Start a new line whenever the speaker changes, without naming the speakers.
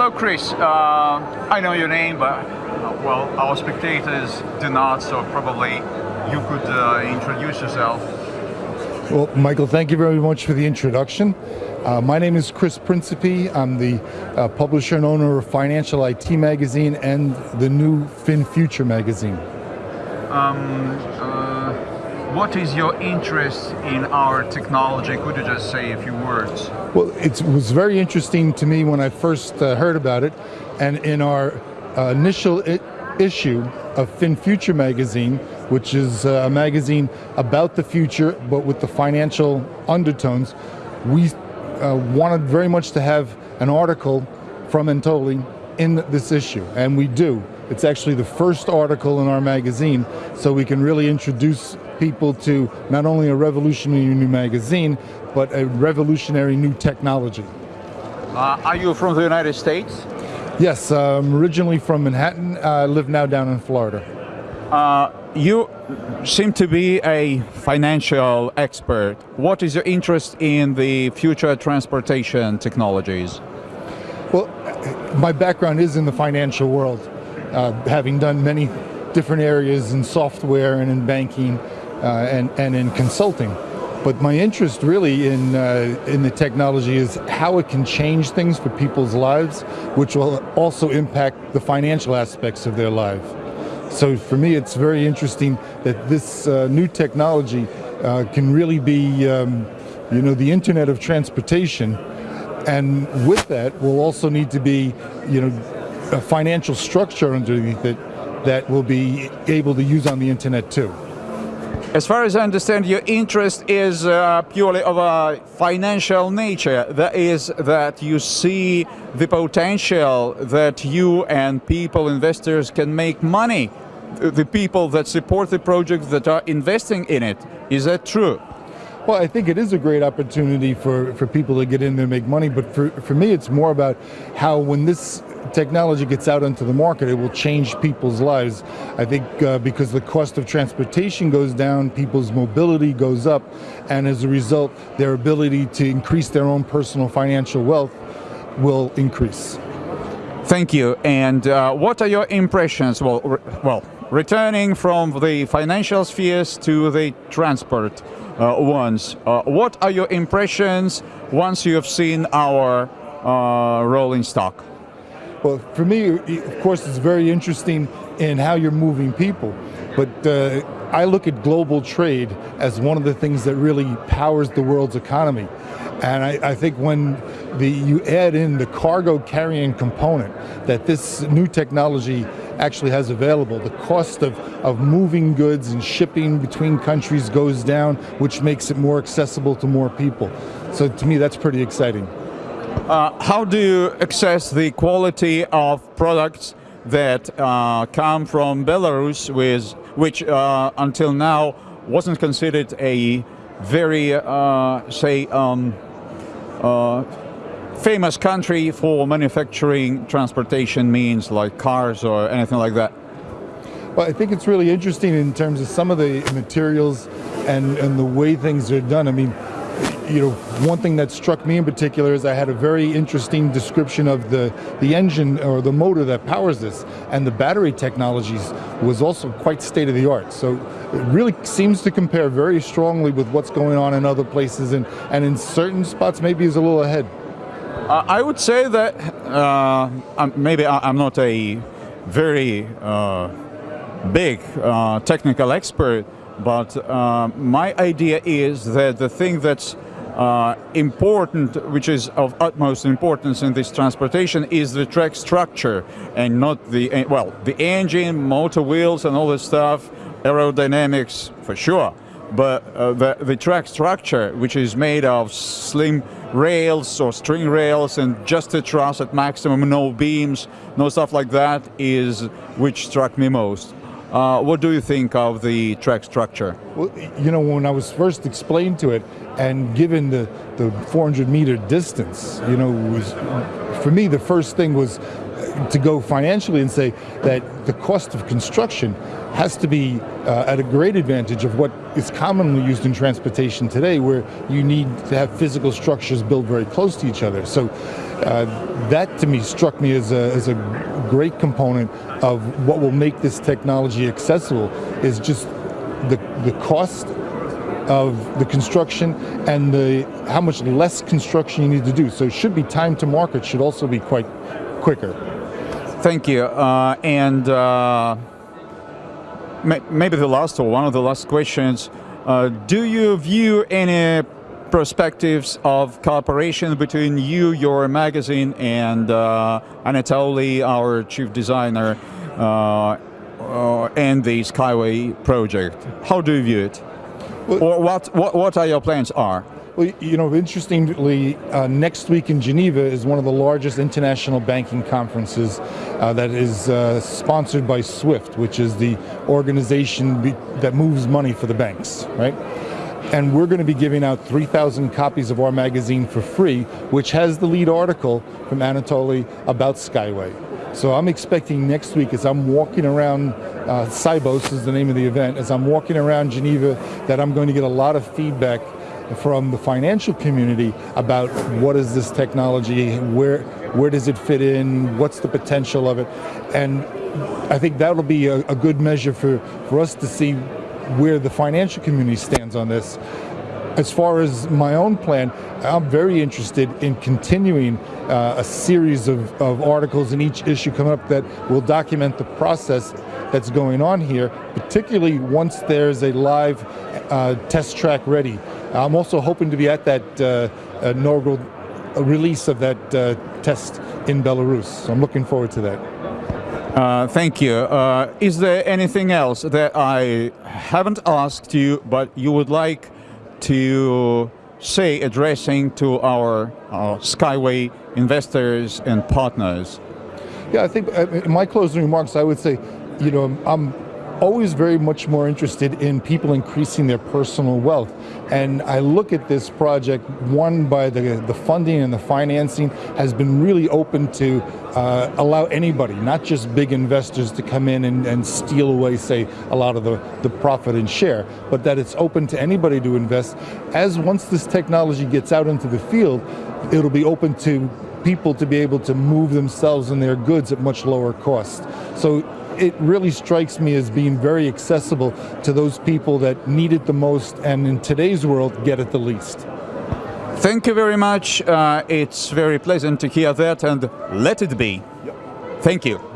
hello, Chris. Uh, I know your name, but uh, well, our spectators do not, so probably you could uh, introduce yourself.
Well, Michael, thank you very much for the introduction. Uh, my name is Chris Principe. I'm the uh, publisher and owner of Financial IT Magazine and the new Fin Future magazine.
Um, uh, what is your interest in our technology? Could you just say a few words?
Well, it was very interesting to me when I first uh, heard about it, and in our uh, initial issue of Fin Future magazine, which is uh, a magazine about the future, but with the financial undertones, we uh, wanted very much to have an article from Anatoly in this issue, and we do. It's actually the first article in our magazine, so we can really introduce people to not only a revolutionary new magazine, but a revolutionary new technology.
Uh, are you from the United States?
Yes, I'm originally from Manhattan. I live now down in Florida.
Uh, you seem to be a financial expert. What is your interest in the future transportation technologies?
Well, my background is in the financial world, uh, having done many different areas in software and in banking and, and in consulting. But my interest really in, uh, in the technology is how it can change things for people's lives, which will also impact the financial aspects of their life. So for me, it's very interesting that this uh, new technology uh, can really be, um, you know, the internet of transportation. And with that, will also need to be, you know, a financial structure underneath it that will be able to use on the internet too.
As far as I understand, your interest is uh, purely of a financial nature. That is that you see the potential that you and people, investors can make money. The people that support the project that are investing in it. Is that true?
Well, I think it is a great opportunity for, for people to get in there and make money, but for, for me it's more about how when this technology gets out into the market, it will change people's lives. I think uh, because the cost of transportation goes down, people's mobility goes up, and as a result, their ability to increase their own personal financial wealth will increase.
Thank you. And uh, what are your impressions? Well, re well, returning from the financial spheres to the transport uh, ones, uh, what are your impressions once you have seen our uh, rolling stock?
Well, for me, of course, it's very interesting in how you're moving people, but uh, I look at global trade as one of the things that really powers the world's economy. And I, I, think when the, you add in the cargo carrying component that this new technology actually has available, the cost of, of moving goods and shipping between countries goes down, which makes it more accessible to more people. So to me, that's pretty exciting.
Uh, how do you assess the quality of products that uh, come from Belarus, with, which uh, until now wasn't considered a very, uh, say, um, uh, famous country for manufacturing transportation means like cars or anything like that?
Well, I think it's really interesting in terms of some of the materials and, and the way things are done. I mean, you know, one thing that struck me in particular is I had a very interesting description of the, the engine or the motor that powers this, and the battery technologies was also quite state of the art. So it really seems to compare very strongly with what's going on in other places, and, and in certain spots maybe is a little ahead.
Uh, I would say that uh, maybe I'm not a very uh, big uh, technical expert, but uh, my idea is that the thing that's uh, important, which is of utmost importance in this transportation, is the track structure and not the, eh, well, the engine, motor wheels and all this stuff, aerodynamics for sure, but uh, the, the track structure, which is made of slim rails or string rails and just a truss at maximum, no beams, no stuff like that, is which struck me most. Uh, what do you think of the track structure?
Well, you know, when I was first explained to it, and given the, the 400 meter distance, you know, was for me, the first thing was to go financially and say that the cost of construction has to be uh, at a great advantage of what is commonly used in transportation today, where you need to have physical structures built very close to each other. So uh, that to me struck me as a, as a great component of what will make this technology accessible is just the, the cost of the construction and the how much less construction you need to do. So it should be time to market should also be quite quicker.
Thank you. Uh, and uh, maybe the last or one of the last questions, uh, do you view any perspectives of cooperation between you, your magazine, and uh, Anatoly, our chief designer, uh, uh, and the Skyway project? How do you view it? Well, or what, what, what are your plans are?
Well, you know, interestingly, uh, next week in Geneva is one of the largest international banking conferences uh, that is uh, sponsored by SWIFT, which is the organization that moves money for the banks, right? And we're going to be giving out 3,000 copies of our magazine for free, which has the lead article from Anatoly about Skyway. So I'm expecting next week as I'm walking around, uh, Sibos is the name of the event, as I'm walking around Geneva, that I'm going to get a lot of feedback from the financial community about what is this technology, where where does it fit in, what's the potential of it, and I think that'll be a, a good measure for, for us to see where the financial community stands on this. As far as my own plan, I'm very interested in continuing uh, a series of, of articles in each issue coming up that will document the process that's going on here, particularly once there's a live uh, test track ready. I'm also hoping to be at that uh, inaugural release of that uh, test in Belarus. So I'm looking forward to that.
Uh, thank you. Uh, is there anything else that I haven't asked you, but you would like to say addressing to our, our Skyway investors and partners?
Yeah, I think uh, in my closing remarks, I would say, you know, I'm always very much more interested in people increasing their personal wealth. And I look at this project, one by the, the funding and the financing has been really open to uh, allow anybody, not just big investors to come in and, and steal away, say, a lot of the, the profit and share, but that it's open to anybody to invest. As once this technology gets out into the field, it'll be open to people to be able to move themselves and their goods at much lower cost. So it really strikes me as being very accessible to those people that need it the most and in today's world get it the least.
Thank you very much. Uh, it's very pleasant to hear that and let it be. Yep. Thank you.